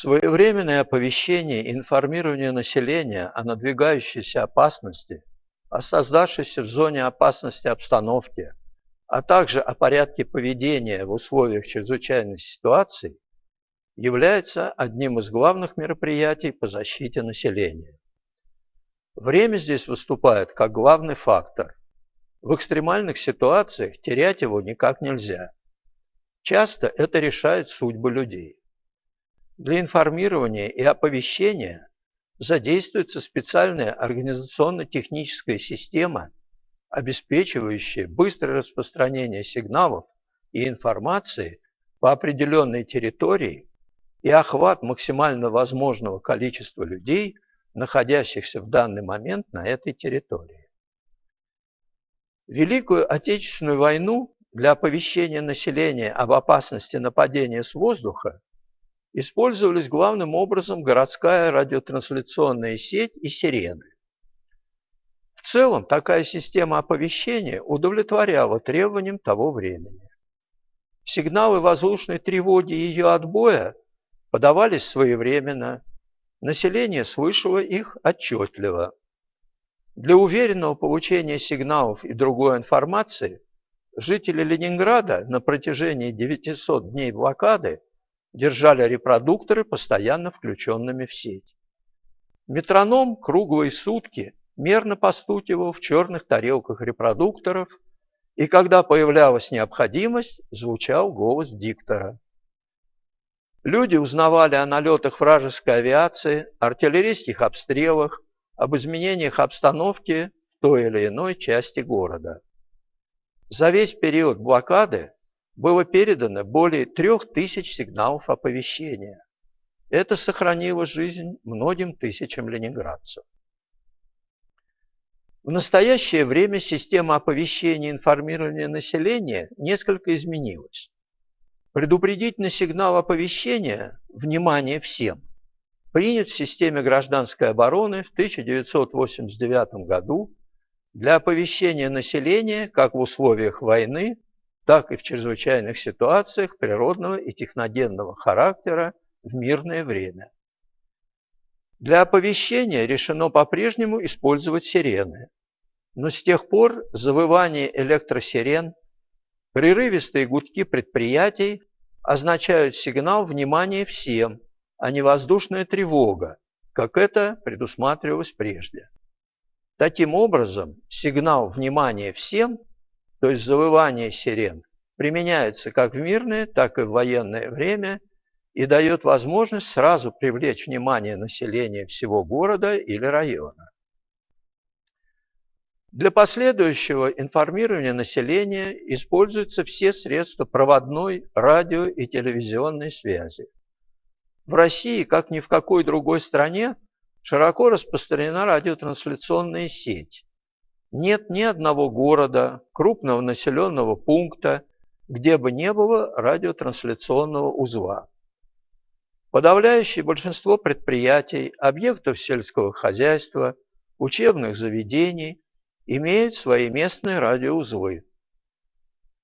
Своевременное оповещение и информирование населения о надвигающейся опасности, о создавшейся в зоне опасности обстановке, а также о порядке поведения в условиях чрезвычайной ситуации является одним из главных мероприятий по защите населения. Время здесь выступает как главный фактор. В экстремальных ситуациях терять его никак нельзя. Часто это решает судьбы людей. Для информирования и оповещения задействуется специальная организационно-техническая система, обеспечивающая быстрое распространение сигналов и информации по определенной территории и охват максимально возможного количества людей, находящихся в данный момент на этой территории. Великую Отечественную войну для оповещения населения об опасности нападения с воздуха использовались главным образом городская радиотрансляционная сеть и сирены. В целом, такая система оповещения удовлетворяла требованиям того времени. Сигналы воздушной тревоги и ее отбоя подавались своевременно, население слышало их отчетливо. Для уверенного получения сигналов и другой информации жители Ленинграда на протяжении 900 дней блокады держали репродукторы постоянно включенными в сеть. Метроном круглые сутки мерно постукивал в черных тарелках репродукторов, и когда появлялась необходимость, звучал голос диктора. Люди узнавали о налетах вражеской авиации, артиллерийских обстрелах, об изменениях обстановки в той или иной части города. За весь период блокады было передано более трех тысяч сигналов оповещения. Это сохранило жизнь многим тысячам ленинградцев. В настоящее время система оповещения и информирования населения несколько изменилась. Предупредительный сигнал оповещения «Внимание всем» принят в системе гражданской обороны в 1989 году для оповещения населения как в условиях войны, так и в чрезвычайных ситуациях природного и техногенного характера в мирное время. Для оповещения решено по-прежнему использовать сирены, но с тех пор завывание электросирен, прерывистые гудки предприятий означают сигнал внимания всем, а не воздушная тревога, как это предусматривалось прежде. Таким образом, сигнал внимания всем то есть завывание сирен, применяется как в мирное, так и в военное время и дает возможность сразу привлечь внимание населения всего города или района. Для последующего информирования населения используются все средства проводной, радио и телевизионной связи. В России, как ни в какой другой стране, широко распространена радиотрансляционная сеть, нет ни одного города, крупного населенного пункта, где бы не было радиотрансляционного узла. Подавляющее большинство предприятий, объектов сельского хозяйства, учебных заведений имеют свои местные радиоузлы.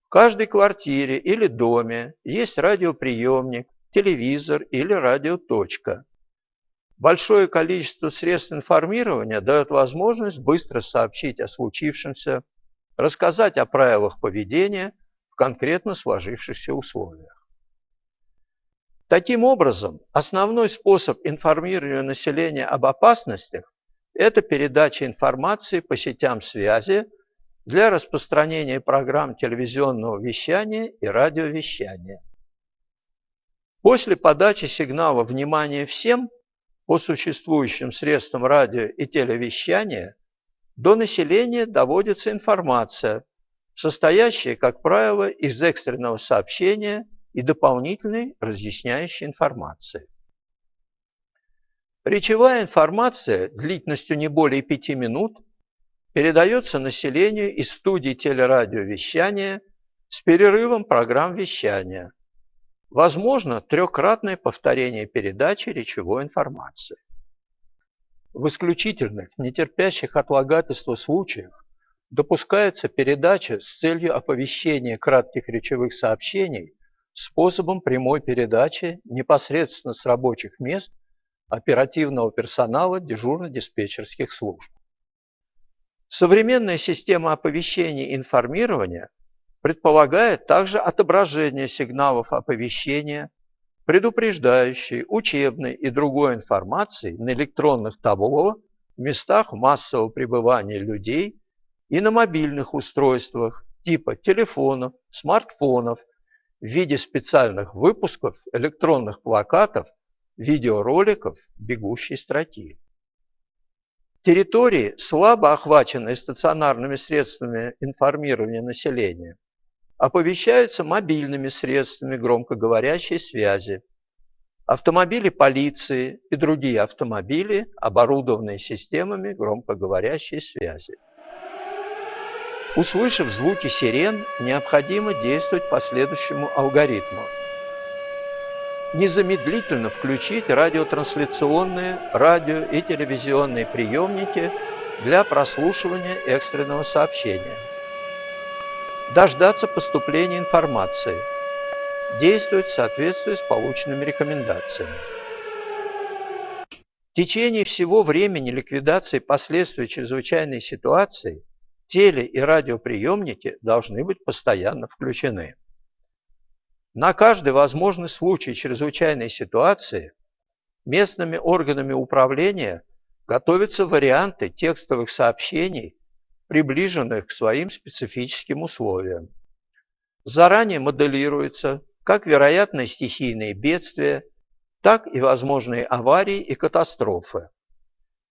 В каждой квартире или доме есть радиоприемник, телевизор или радиоточка. Большое количество средств информирования дает возможность быстро сообщить о случившемся, рассказать о правилах поведения в конкретно сложившихся условиях. Таким образом, основной способ информирования населения об опасностях – это передача информации по сетям связи для распространения программ телевизионного вещания и радиовещания. После подачи сигнала «Внимание всем» по существующим средствам радио и телевещания до населения доводится информация, состоящая, как правило, из экстренного сообщения и дополнительной разъясняющей информации. Речевая информация длительностью не более 5 минут передается населению из студий телерадиовещания с перерывом программ вещания – Возможно трехкратное повторение передачи речевой информации. В исключительных, не терпящих отлагательства случаях допускается передача с целью оповещения кратких речевых сообщений способом прямой передачи непосредственно с рабочих мест оперативного персонала дежурно-диспетчерских служб. Современная система оповещения и информирования предполагает также отображение сигналов оповещения, предупреждающей, учебной и другой информации на электронных табло в местах массового пребывания людей и на мобильных устройствах типа телефонов, смартфонов в виде специальных выпусков, электронных плакатов, видеороликов, бегущей строки. Территории, слабо охваченные стационарными средствами информирования населения, оповещаются мобильными средствами громкоговорящей связи. Автомобили полиции и другие автомобили, оборудованные системами громкоговорящей связи. Услышав звуки сирен, необходимо действовать по следующему алгоритму. Незамедлительно включить радиотрансляционные, радио и телевизионные приемники для прослушивания экстренного сообщения. Дождаться поступления информации. Действовать в соответствии с полученными рекомендациями. В течение всего времени ликвидации последствий чрезвычайной ситуации – теле- и радиоприемники должны быть постоянно включены. На каждый возможный случай чрезвычайной ситуации местными органами управления готовятся варианты текстовых сообщений, приближенных к своим специфическим условиям. Заранее моделируется как вероятные стихийные бедствия, так и возможные аварии и катастрофы.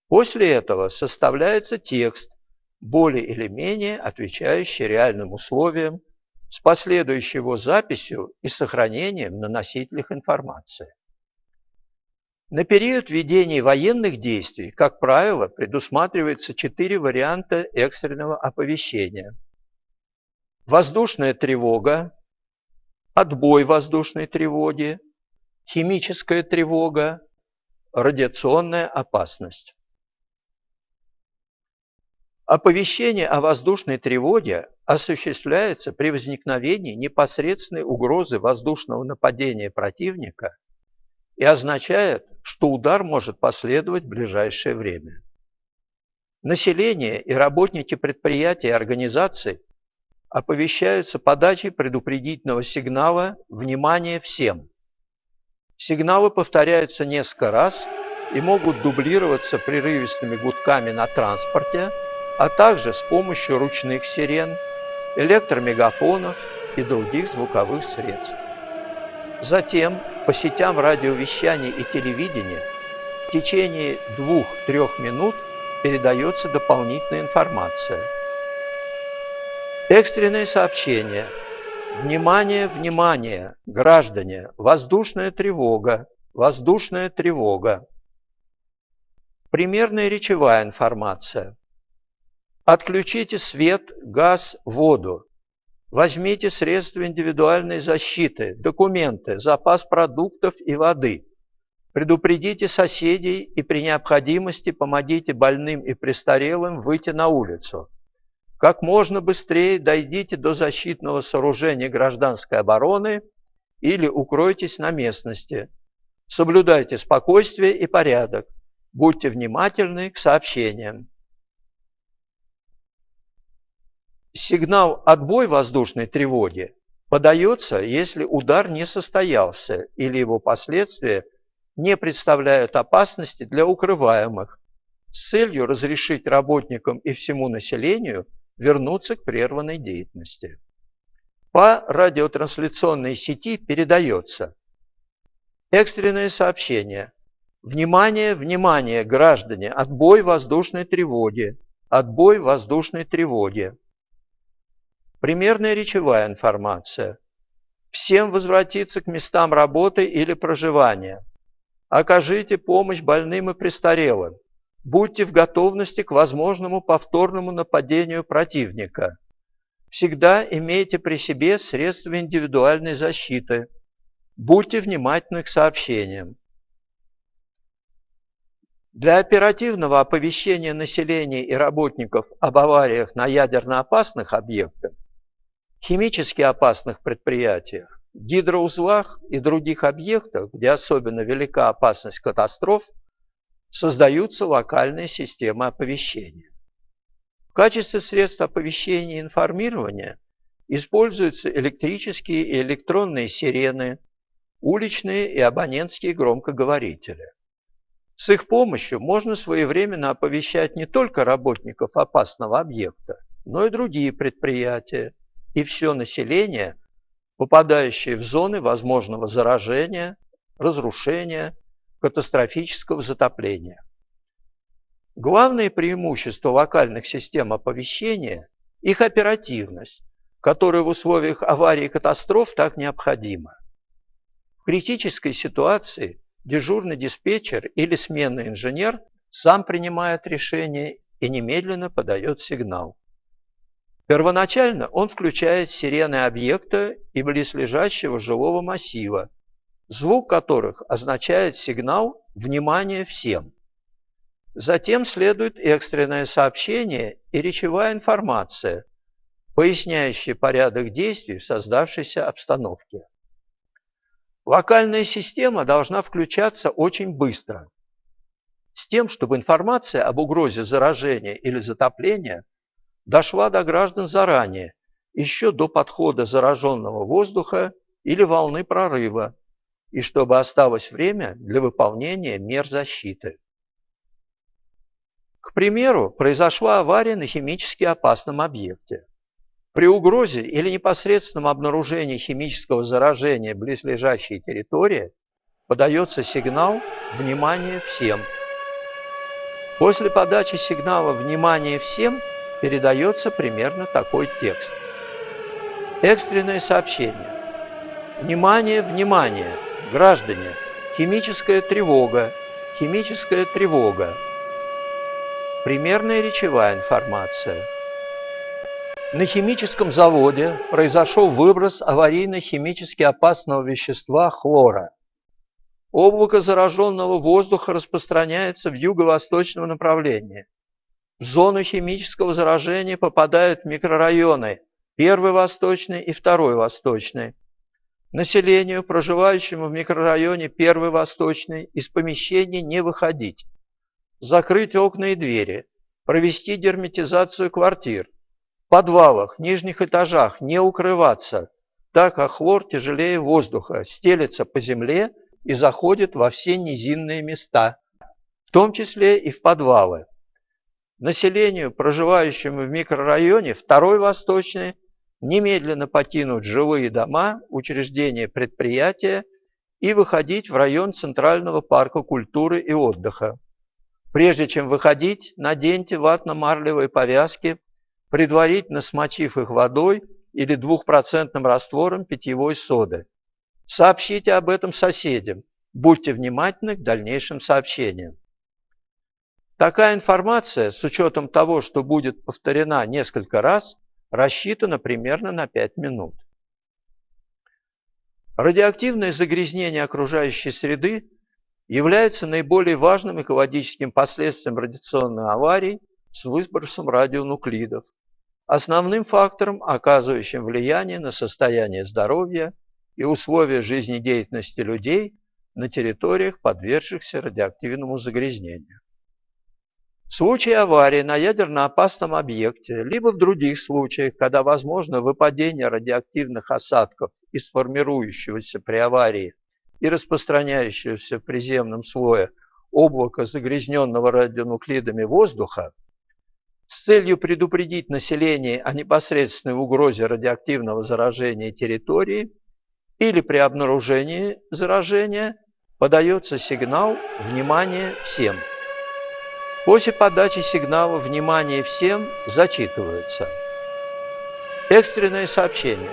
После этого составляется текст более или менее отвечающий реальным условиям, с последующей его записью и сохранением на носителях информации. На период ведения военных действий, как правило, предусматривается четыре варианта экстренного оповещения. Воздушная тревога, отбой воздушной тревоги, химическая тревога, радиационная опасность. Оповещение о воздушной тревоге осуществляется при возникновении непосредственной угрозы воздушного нападения противника и означает, что удар может последовать в ближайшее время. Население и работники предприятий и организаций оповещаются подачей предупредительного сигнала «Внимание всем!». Сигналы повторяются несколько раз и могут дублироваться прерывистыми гудками на транспорте – а также с помощью ручных сирен, электромегафонов и других звуковых средств. Затем по сетям радиовещания и телевидения в течение двух-трех минут передается дополнительная информация. Экстренные сообщения. Внимание, внимание, граждане, воздушная тревога, воздушная тревога. Примерная речевая информация. Отключите свет, газ, воду. Возьмите средства индивидуальной защиты, документы, запас продуктов и воды. Предупредите соседей и при необходимости помогите больным и престарелым выйти на улицу. Как можно быстрее дойдите до защитного сооружения гражданской обороны или укройтесь на местности. Соблюдайте спокойствие и порядок. Будьте внимательны к сообщениям. Сигнал «отбой воздушной тревоги» подается, если удар не состоялся или его последствия не представляют опасности для укрываемых, с целью разрешить работникам и всему населению вернуться к прерванной деятельности. По радиотрансляционной сети передается экстренное сообщение. Внимание, внимание, граждане, отбой воздушной тревоги, отбой воздушной тревоги. Примерная речевая информация. Всем возвратиться к местам работы или проживания. Окажите помощь больным и престарелым. Будьте в готовности к возможному повторному нападению противника. Всегда имейте при себе средства индивидуальной защиты. Будьте внимательны к сообщениям. Для оперативного оповещения населения и работников об авариях на ядерно опасных объектах химически опасных предприятиях гидроузлах и других объектах, где особенно велика опасность катастроф, создаются локальные системы оповещения. В качестве средств оповещения и информирования используются электрические и электронные сирены, уличные и абонентские громкоговорители. С их помощью можно своевременно оповещать не только работников опасного объекта, но и другие предприятия и все население, попадающее в зоны возможного заражения, разрушения, катастрофического затопления. Главное преимущество локальных систем оповещения – их оперативность, которая в условиях аварии и катастроф так необходима. В критической ситуации дежурный диспетчер или сменный инженер сам принимает решение и немедленно подает сигнал. Первоначально он включает сирены объекта и близлежащего жилого массива, звук которых означает сигнал «Внимание всем!». Затем следует экстренное сообщение и речевая информация, поясняющая порядок действий в создавшейся обстановке. Локальная система должна включаться очень быстро, с тем, чтобы информация об угрозе заражения или затопления дошла до граждан заранее, еще до подхода зараженного воздуха или волны прорыва, и чтобы осталось время для выполнения мер защиты. К примеру, произошла авария на химически опасном объекте. При угрозе или непосредственном обнаружении химического заражения близлежащей территории подается сигнал «Внимание всем!». После подачи сигнала «Внимание всем!» Передается примерно такой текст. Экстренное сообщение. Внимание, внимание! Граждане! Химическая тревога! Химическая тревога! Примерная речевая информация – на химическом заводе произошел выброс аварийно-химически опасного вещества хлора. Облако зараженного воздуха распространяется в юго-восточном направлении. В зону химического заражения попадают микрорайоны первый восточный и второй восточный. Населению, проживающему в микрорайоне первый восточный, из помещения не выходить. Закрыть окна и двери. Провести герметизацию квартир подвалах, нижних этажах не укрываться, так как хлор тяжелее воздуха, стелется по земле и заходит во все низинные места, в том числе и в подвалы. Населению, проживающему в микрорайоне, второй восточный, немедленно покинуть жилые дома, учреждения предприятия и выходить в район Центрального парка культуры и отдыха. Прежде чем выходить, наденьте ватно-марлевые повязки предварительно смочив их водой или двухпроцентным раствором питьевой соды. Сообщите об этом соседям. Будьте внимательны к дальнейшим сообщениям. Такая информация, с учетом того, что будет повторена несколько раз, рассчитана примерно на 5 минут. Радиоактивное загрязнение окружающей среды является наиболее важным экологическим последствием радиационной аварии с выбросом радионуклидов, основным фактором, оказывающим влияние на состояние здоровья и условия жизнедеятельности людей на территориях, подвергшихся радиоактивному загрязнению. В случае аварии на ядерно опасном объекте, либо в других случаях, когда возможно выпадение радиоактивных осадков из формирующегося при аварии и распространяющегося в приземном слое облака загрязненного радионуклидами воздуха, с целью предупредить население о непосредственной угрозе радиоактивного заражения территории или при обнаружении заражения подается сигнал «Внимание всем!». После подачи сигнала «Внимание всем!» зачитываются. Экстренное сообщение.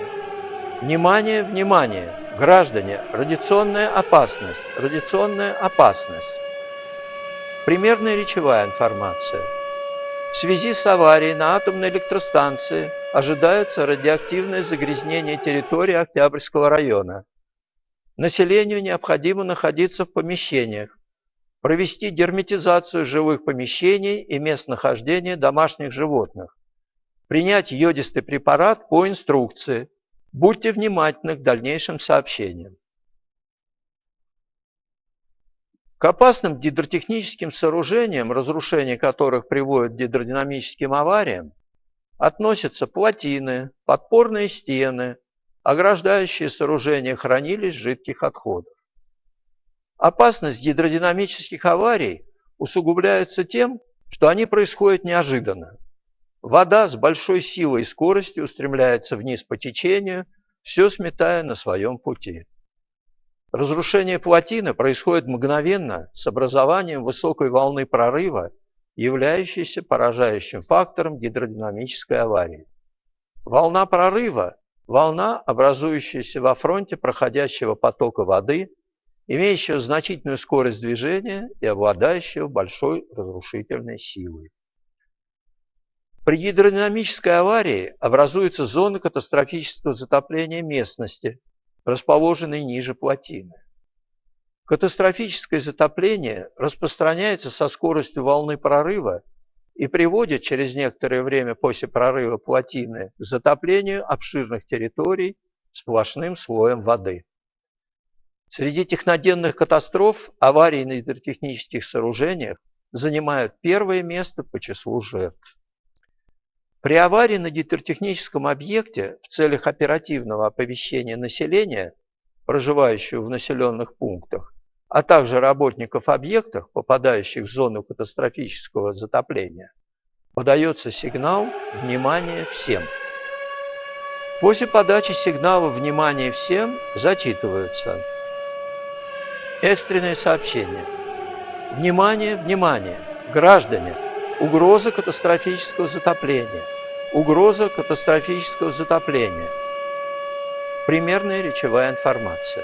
Внимание, внимание! Граждане, радиационная опасность, радиационная опасность. Примерная речевая информация – в связи с аварией на атомной электростанции ожидается радиоактивное загрязнение территории Октябрьского района. Населению необходимо находиться в помещениях, провести герметизацию жилых помещений и мест нахождения домашних животных, принять йодистый препарат по инструкции, Будьте внимательны к дальнейшим сообщениям. К опасным гидротехническим сооружениям, разрушение которых приводит к гидродинамическим авариям, относятся плотины, подпорные стены, ограждающие сооружения хранилищ жидких отходов. Опасность гидродинамических аварий усугубляется тем, что они происходят неожиданно. Вода с большой силой и скоростью устремляется вниз по течению, все сметая на своем пути. Разрушение плотины происходит мгновенно с образованием высокой волны прорыва, являющейся поражающим фактором гидродинамической аварии. Волна прорыва – волна, образующаяся во фронте проходящего потока воды, имеющего значительную скорость движения и обладающего большой разрушительной силой. При гидродинамической аварии образуется зона катастрофического затопления местности, расположенной ниже плотины. Катастрофическое затопление распространяется со скоростью волны прорыва и приводит через некоторое время после прорыва плотины к затоплению обширных территорий сплошным слоем воды. Среди техногенных катастроф аварии на гидротехнических сооружениях занимают первое место по числу жертв. При аварии на гидротехническом объекте в целях оперативного оповещения населения, проживающего в населенных пунктах, а также работников объектов, попадающих в зону катастрофического затопления, подается сигнал «Внимание всем!». После подачи сигнала «Внимание всем» зачитываются экстренные сообщения. Внимание, внимание! Граждане! Угроза катастрофического затопления. Угроза катастрофического затопления. Примерная речевая информация.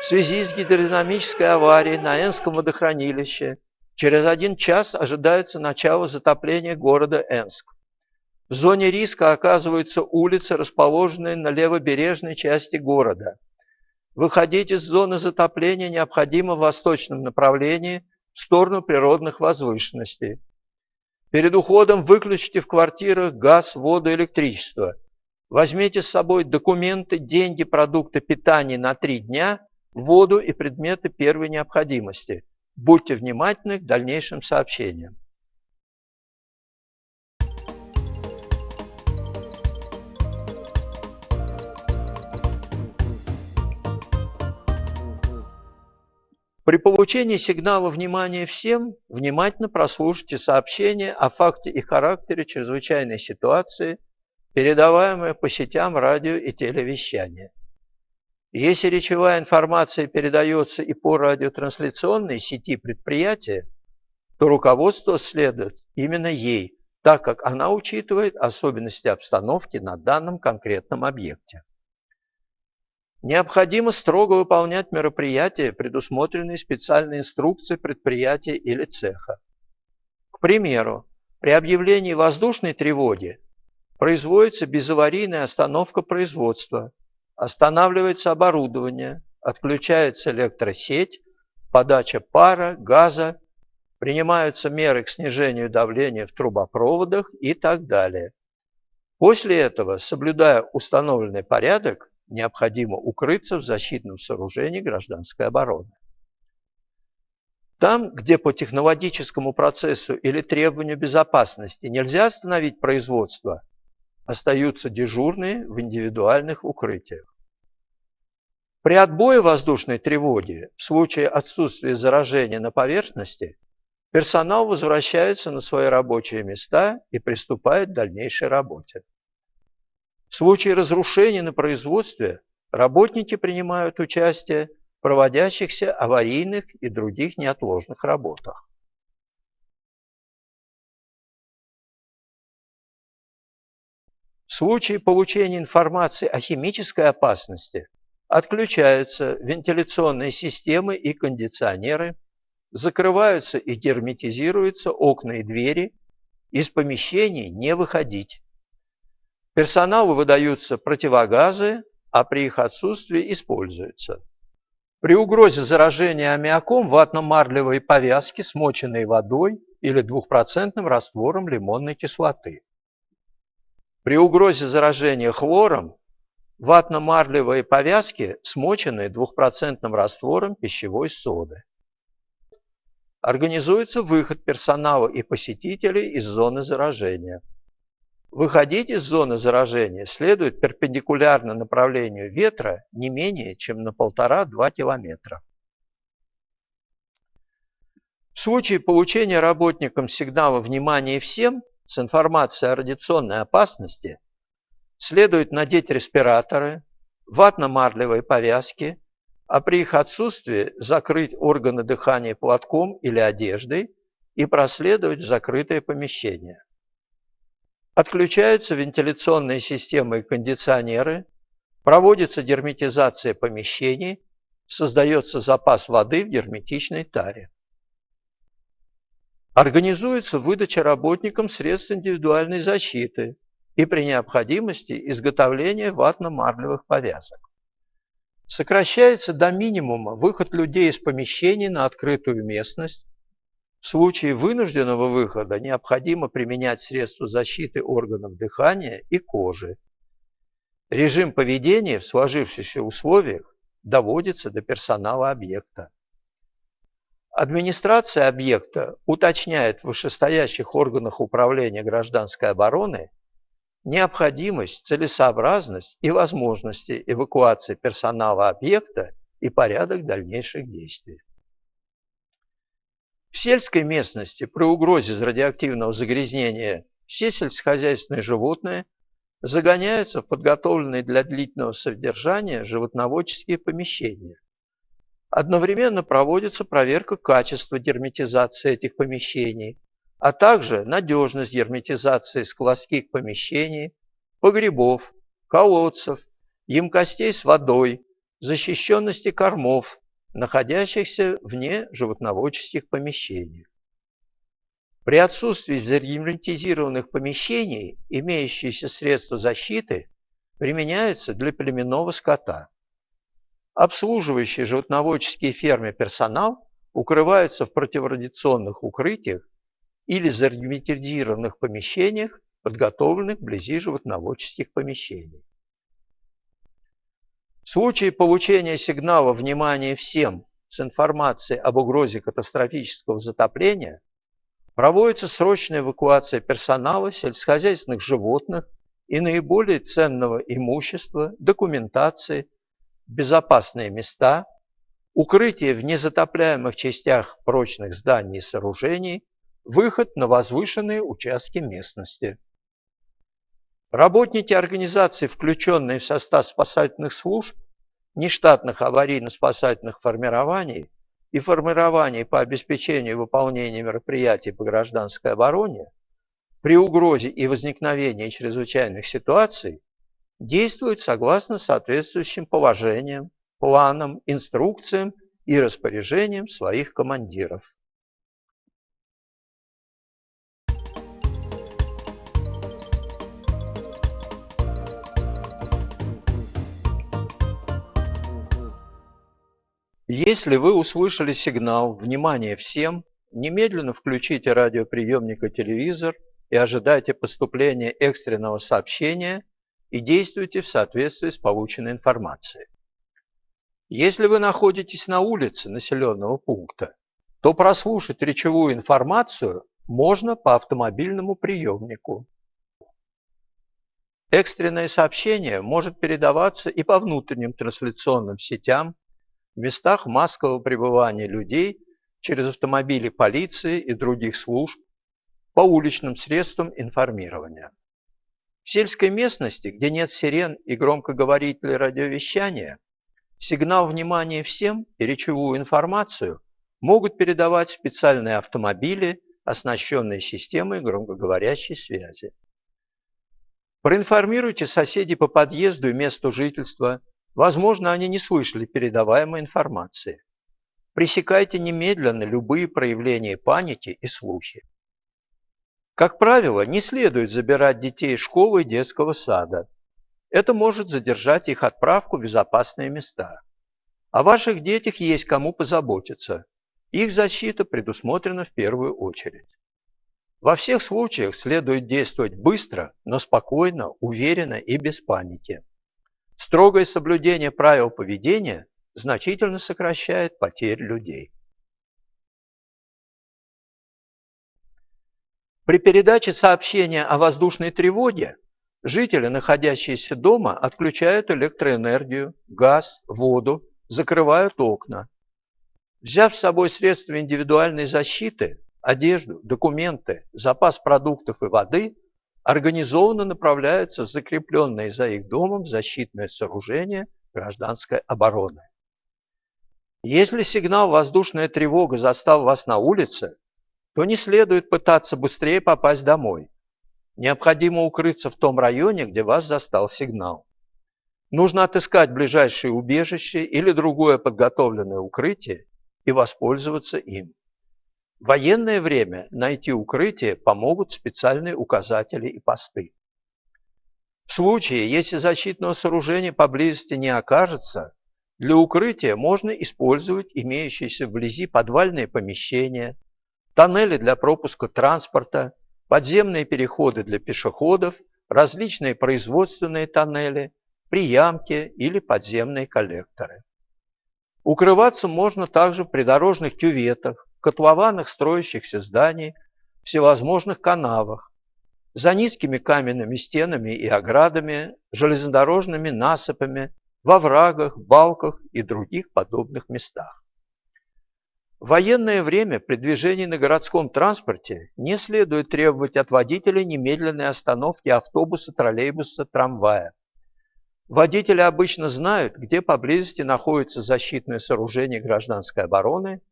В связи с гидродинамической аварией на Энском водохранилище через один час ожидается начало затопления города Энск. В зоне риска оказываются улицы, расположенные на левобережной части города. Выходить из зоны затопления необходимо в восточном направлении – в сторону природных возвышенностей. Перед уходом выключите в квартирах газ, воду, электричество. Возьмите с собой документы, деньги, продукты питания на три дня, воду и предметы первой необходимости. Будьте внимательны к дальнейшим сообщениям. При получении сигнала внимания всем внимательно прослушайте сообщение о факте и характере чрезвычайной ситуации, передаваемое по сетям радио и телевещания. Если речевая информация передается и по радиотрансляционной сети предприятия, то руководство следует именно ей, так как она учитывает особенности обстановки на данном конкретном объекте. Необходимо строго выполнять мероприятия, предусмотренные специальной инструкцией предприятия или цеха. К примеру, при объявлении воздушной тревоги производится безаварийная остановка производства, останавливается оборудование, отключается электросеть, подача пара, газа, принимаются меры к снижению давления в трубопроводах и так далее. После этого, соблюдая установленный порядок, необходимо укрыться в защитном сооружении гражданской обороны. Там, где по технологическому процессу или требованию безопасности нельзя остановить производство, остаются дежурные в индивидуальных укрытиях. При отбое воздушной тревоги в случае отсутствия заражения на поверхности персонал возвращается на свои рабочие места и приступает к дальнейшей работе. В случае разрушений на производстве работники принимают участие в проводящихся аварийных и других неотложных работах. В случае получения информации о химической опасности отключаются вентиляционные системы и кондиционеры, закрываются и герметизируются окна и двери, из помещений не выходить. Персоналу выдаются противогазы, а при их отсутствии используются. При угрозе заражения аммиаком ватно-марлевые повязки, смоченные водой или двухпроцентным раствором лимонной кислоты. При угрозе заражения хлором ватно-марлевые повязки, смоченные двухпроцентным раствором пищевой соды. Организуется выход персонала и посетителей из зоны заражения. Выходить из зоны заражения следует перпендикулярно направлению ветра не менее чем на 1,5-2 километра. В случае получения работникам сигнала «Внимание всем» с информацией о радиационной опасности следует надеть респираторы, ватно-марлевые повязки, а при их отсутствии закрыть органы дыхания платком или одеждой и проследовать в закрытое помещение. Отключаются вентиляционные системы и кондиционеры, проводится герметизация помещений, создается запас воды в герметичной таре. Организуется выдача работникам средств индивидуальной защиты и при необходимости изготовление ватно-марлевых повязок. Сокращается до минимума выход людей из помещений на открытую местность. В случае вынужденного выхода необходимо применять средства защиты органов дыхания и кожи. Режим поведения в сложившихся условиях доводится до персонала объекта. Администрация объекта уточняет в вышестоящих органах управления гражданской обороны необходимость, целесообразность и возможности эвакуации персонала объекта и порядок дальнейших действий. В сельской местности при угрозе радиоактивного загрязнения все сельскохозяйственные животные загоняются в подготовленные для длительного содержания животноводческие помещения, Одновременно проводится проверка качества герметизации этих помещений, а также надежность герметизации складских помещений, погребов, колодцев, емкостей с водой, защищенности кормов, находящихся вне животноводческих помещений. При отсутствии загерметизированных помещений имеющиеся средства защиты применяются для племенного скота. Обслуживающий животноводческие фермы персонал укрывается в противорадиационных укрытиях или зарегметизированных помещениях, подготовленных вблизи животноводческих помещений. В случае получения сигнала «Внимание всем» с информацией об угрозе катастрофического затопления проводится срочная эвакуация персонала, сельскохозяйственных животных и наиболее ценного имущества, документации, безопасные места, укрытие в незатопляемых частях прочных зданий и сооружений, выход на возвышенные участки местности. Работники организаций, включенные в состав спасательных служб, нештатных аварийно-спасательных формирований и формирований по обеспечению выполнения мероприятий по гражданской обороне, при угрозе и возникновении чрезвычайных ситуаций действуют согласно соответствующим положениям, планам, инструкциям и распоряжениям своих командиров. Если вы услышали сигнал «Внимание всем!», немедленно включите радиоприемник и телевизор и ожидайте поступления экстренного сообщения и действуйте в соответствии с полученной информацией. Если вы находитесь на улице населенного пункта, то прослушать речевую информацию можно по автомобильному приемнику. Экстренное сообщение может передаваться и по внутренним трансляционным сетям в местах массового пребывания людей через автомобили полиции и других служб по уличным средствам информирования. В сельской местности, где нет сирен и громкоговорителей радиовещания, сигнал внимания всем и речевую информацию могут передавать специальные автомобили, оснащенные системой громкоговорящей связи. Проинформируйте соседей по подъезду и месту жительства Возможно, они не слышали передаваемой информации. Пресекайте немедленно любые проявления паники и слухи. Как правило, не следует забирать детей из школы и детского сада. Это может задержать их отправку в безопасные места. О ваших детях есть кому позаботиться. Их защита предусмотрена в первую очередь. Во всех случаях следует действовать быстро, но спокойно, уверенно и без паники. Строгое соблюдение правил поведения значительно сокращает потери людей. При передаче сообщения о воздушной тревоге жители, находящиеся дома, отключают электроэнергию, газ, воду, закрывают окна. Взяв с собой средства индивидуальной защиты, одежду, документы, запас продуктов и воды, организованно направляются в закрепленные за их домом защитное сооружение гражданской обороны. Если сигнал «воздушная тревога» застал вас на улице, то не следует пытаться быстрее попасть домой. Необходимо укрыться в том районе, где вас застал сигнал. Нужно отыскать ближайшее убежище или другое подготовленное укрытие и воспользоваться им. В военное время найти укрытие помогут специальные указатели и посты. В случае, если защитного сооружения поблизости не окажется, для укрытия можно использовать имеющиеся вблизи подвальные помещения, тоннели для пропуска транспорта, подземные переходы для пешеходов, различные производственные тоннели, приямки или подземные коллекторы. Укрываться можно также в придорожных кюветах, котлованах строящихся зданий, всевозможных канавах, за низкими каменными стенами и оградами, железнодорожными насыпами, во врагах, балках и других подобных местах. В военное время при движении на городском транспорте не следует требовать от водителя немедленной остановки автобуса, троллейбуса, трамвая. Водители обычно знают, где поблизости находится защитное сооружение гражданской обороны,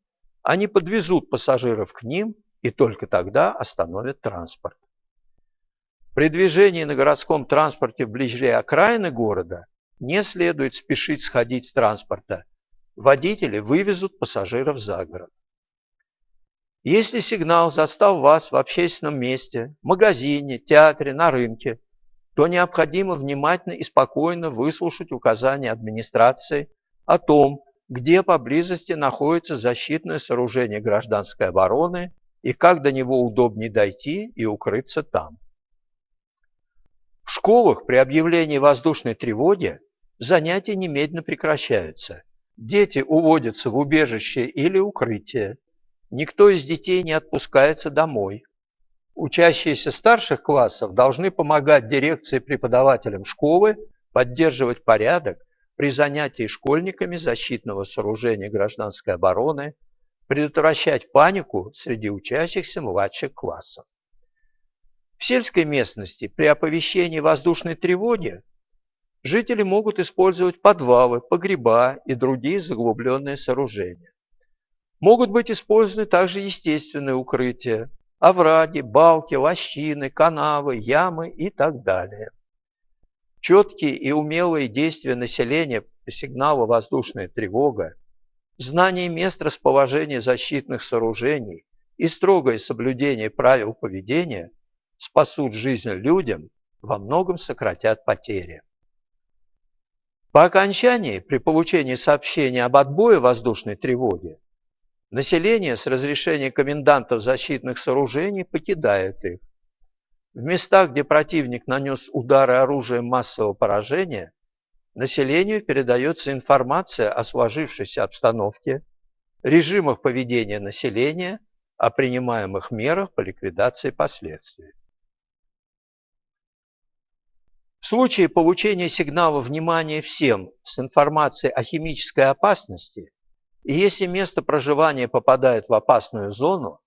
они подвезут пассажиров к ним и только тогда остановят транспорт. При движении на городском транспорте вблизи окраины города не следует спешить сходить с транспорта. Водители вывезут пассажиров за город. Если сигнал застал вас в общественном месте, магазине, театре, на рынке, то необходимо внимательно и спокойно выслушать указания администрации о том, где поблизости находится защитное сооружение гражданской обороны и как до него удобнее дойти и укрыться там. В школах при объявлении воздушной тревоги занятия немедленно прекращаются. Дети уводятся в убежище или укрытие. Никто из детей не отпускается домой. Учащиеся старших классов должны помогать дирекции преподавателям школы поддерживать порядок при занятии школьниками защитного сооружения гражданской обороны, предотвращать панику среди учащихся младших классов. В сельской местности при оповещении воздушной тревоги жители могут использовать подвалы, погреба и другие заглубленные сооружения. Могут быть использованы также естественные укрытия, овраги, балки, лощины, канавы, ямы и так далее. Четкие и умелые действия населения по сигналу «воздушная тревога», знание мест расположения защитных сооружений и строгое соблюдение правил поведения спасут жизнь людям, во многом сократят потери. По окончании, при получении сообщения об отбое воздушной тревоги, население с разрешения комендантов защитных сооружений покидает их. В местах, где противник нанес удары оружием массового поражения, населению передается информация о сложившейся обстановке, режимах поведения населения, о принимаемых мерах по ликвидации последствий. В случае получения сигнала внимания всем с информацией о химической опасности, и если место проживания попадает в опасную зону,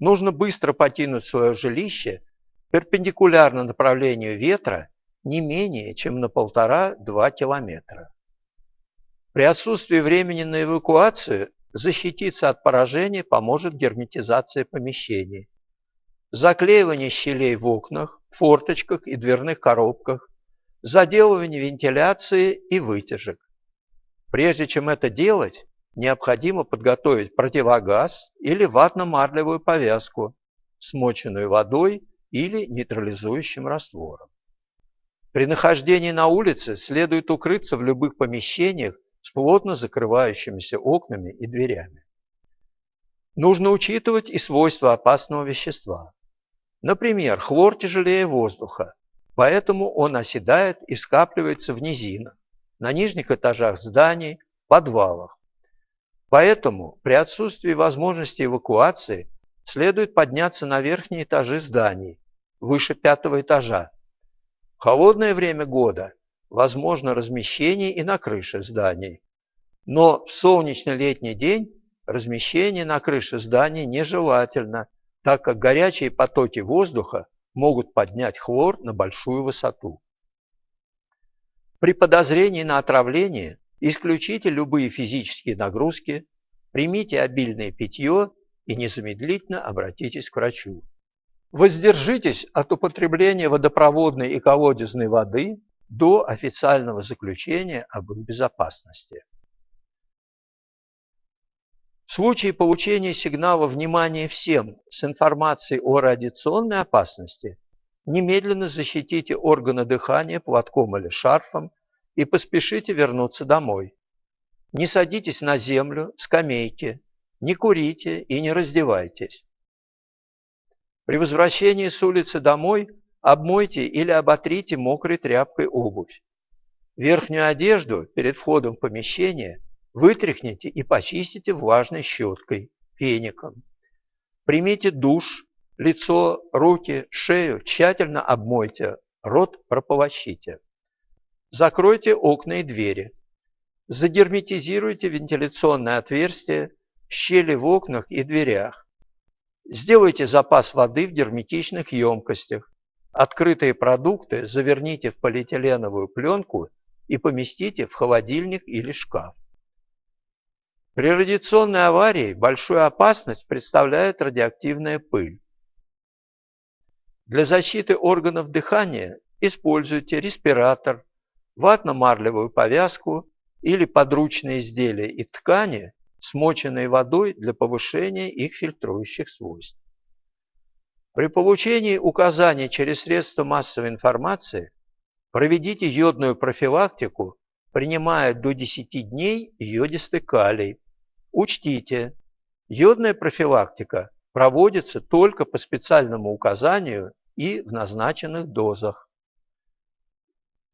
нужно быстро покинуть свое жилище перпендикулярно направлению ветра не менее чем на полтора-два километра. При отсутствии времени на эвакуацию защититься от поражения поможет герметизация помещений, заклеивание щелей в окнах, форточках и дверных коробках, заделывание вентиляции и вытяжек. Прежде чем это делать, необходимо подготовить противогаз или ватно-марлевую повязку, смоченную водой или нейтрализующим раствором. При нахождении на улице следует укрыться в любых помещениях с плотно закрывающимися окнами и дверями. Нужно учитывать и свойства опасного вещества. Например, хлор тяжелее воздуха, Поэтому он оседает и скапливается в низинах, на нижних этажах зданий, подвалах. Поэтому при отсутствии возможности эвакуации следует подняться на верхние этажи зданий, выше пятого этажа. В холодное время года возможно размещение и на крыше зданий. Но в солнечный летний день размещение на крыше зданий нежелательно, так как горячие потоки воздуха могут поднять хлор на большую высоту. При подозрении на отравление исключите любые физические нагрузки, примите обильное питье и незамедлительно обратитесь к врачу. Воздержитесь от употребления водопроводной и колодезной воды до официального заключения об их безопасности. В случае получения сигнала внимания всем с информацией о радиационной опасности, немедленно защитите органы дыхания платком или шарфом и поспешите вернуться домой. Не садитесь на землю, скамейки, не курите и не раздевайтесь. При возвращении с улицы домой обмойте или оботрите мокрой тряпкой обувь. Верхнюю одежду перед входом в помещение вытряхните и почистите влажной щеткой, феником. Примите душ, лицо, руки, шею тщательно обмойте, рот прополощите. Закройте окна и двери. Загерметизируйте вентиляционное отверстие, щели в окнах и дверях. Сделайте запас воды в герметичных емкостях. Открытые продукты заверните в полиэтиленовую пленку и поместите в холодильник или шкаф. При радиационной аварии большую опасность представляет радиоактивная пыль. Для защиты органов дыхания используйте респиратор, ватно-марлевую повязку или подручные изделия и ткани, смоченные водой для повышения их фильтрующих свойств. При получении указаний через средства массовой информации проведите йодную профилактику, принимая до 10 дней йодистый калий. Учтите, йодная профилактика проводится только по специальному указанию и в назначенных дозах.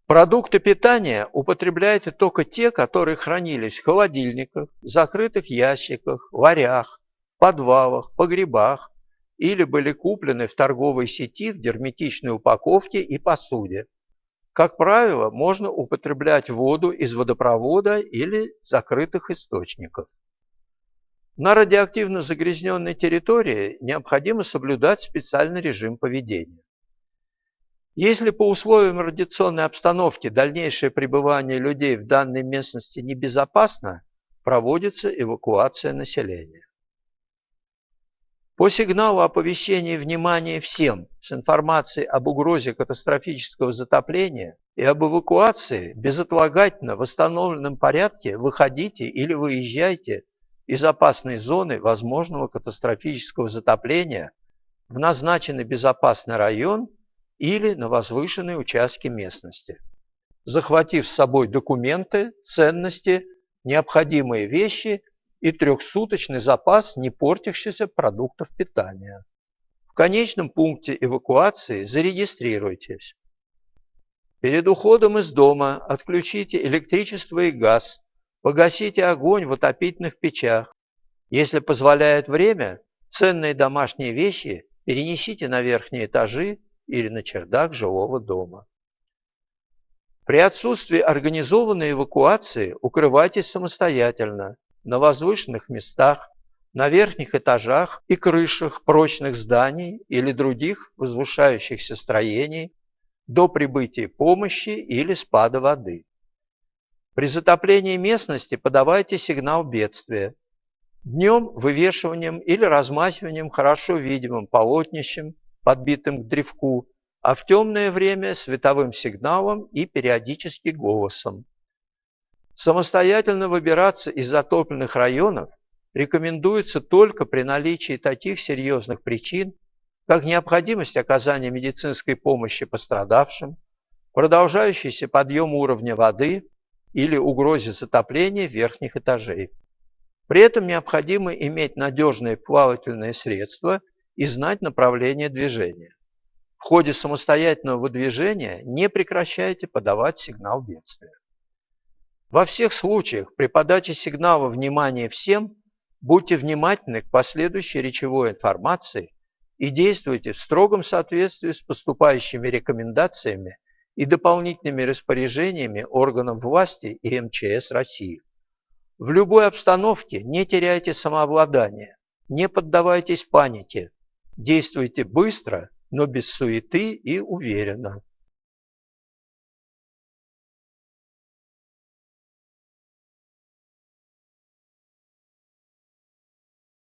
Продукты питания употребляйте только те, которые хранились в холодильниках, закрытых ящиках, варях, подвалах, погребах или были куплены в торговой сети в герметичной упаковке и посуде. Как правило, можно употреблять воду из водопровода или закрытых источников. На радиоактивно загрязненной территории необходимо соблюдать специальный режим поведения. Если по условиям радиационной обстановки дальнейшее пребывание людей в данной местности небезопасно, проводится эвакуация населения. По сигналу оповещения внимания всем с информацией об угрозе катастрофического затопления и об эвакуации безотлагательно в восстановленном порядке выходите или выезжайте из опасной зоны возможного катастрофического затопления в назначенный безопасный район или на возвышенные участки местности, захватив с собой документы, ценности, необходимые вещи и трехсуточный запас не портящихся продуктов питания. В конечном пункте эвакуации зарегистрируйтесь. Перед уходом из дома отключите электричество и газ, погасите огонь в отопительных печах. Если позволяет время, ценные домашние вещи перенесите на верхние этажи или на чердак жилого дома. При отсутствии организованной эвакуации укрывайтесь самостоятельно на возвышенных местах, на верхних этажах и крышах прочных зданий или других возвышающихся строений до прибытия помощи или спада воды. При затоплении местности подавайте сигнал бедствия. Днем вывешиванием или размахиванием хорошо видимым полотнищем подбитым к древку, а в темное время световым сигналом и периодически голосом. Самостоятельно выбираться из затопленных районов рекомендуется только при наличии таких серьезных причин, как необходимость оказания медицинской помощи пострадавшим, продолжающийся подъем уровня воды или угрозе затопления верхних этажей. При этом необходимо иметь надежные плавательные средства – и знать направление движения. В ходе самостоятельного выдвижения не прекращайте подавать сигнал бедствия. Во всех случаях при подаче сигнала внимания всем будьте внимательны к последующей речевой информации и действуйте в строгом соответствии с поступающими рекомендациями и дополнительными распоряжениями органов власти и МЧС России. В любой обстановке не теряйте самообладание, не поддавайтесь панике, действуйте быстро, но без суеты и уверенно.